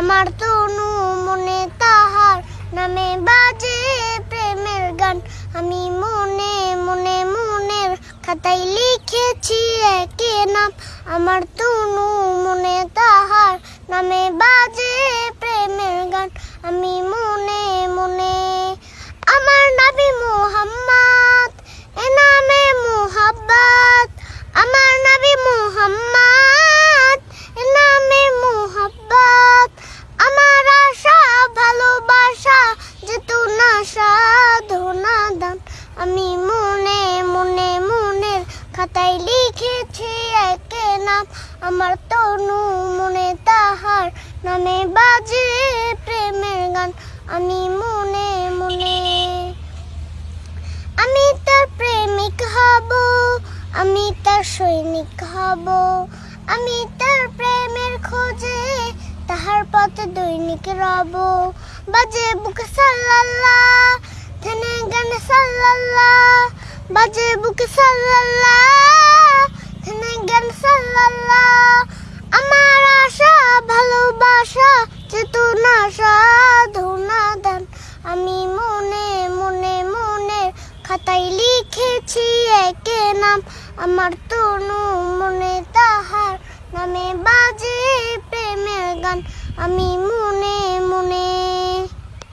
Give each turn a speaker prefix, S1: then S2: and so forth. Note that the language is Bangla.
S1: আমার তনু মনে তাহার নামে বাজে প্রেমের গান। আমি মনে মনে মনের খাতায় লিখেছি একে নাম। আমার তনু খাতায় লিখেছি একে নাম। আমার তনু মনে তাহার নামে বাজে প্রেমের গান। আমি মনে মনে, আমি তার প্রেমিক হব, আমি তার সৈনিক হব। আমি তার প্রেমের খোঁজে তাহার পথে দৈনিক রব। বাজে বুক সাল্লাল্লাহ বাজে বুক সাল্লাল্লাহ থেনে গান সাল্লাল্লাহ আমার আশা, ভালোবাসা, চেতনা, সাধনা দান। আমি মনে মনে মনের খাতায় লিখেছি একে আমার তনু মনে তাহার নামে বাজে প্রেমের গান। আমি মনে মনে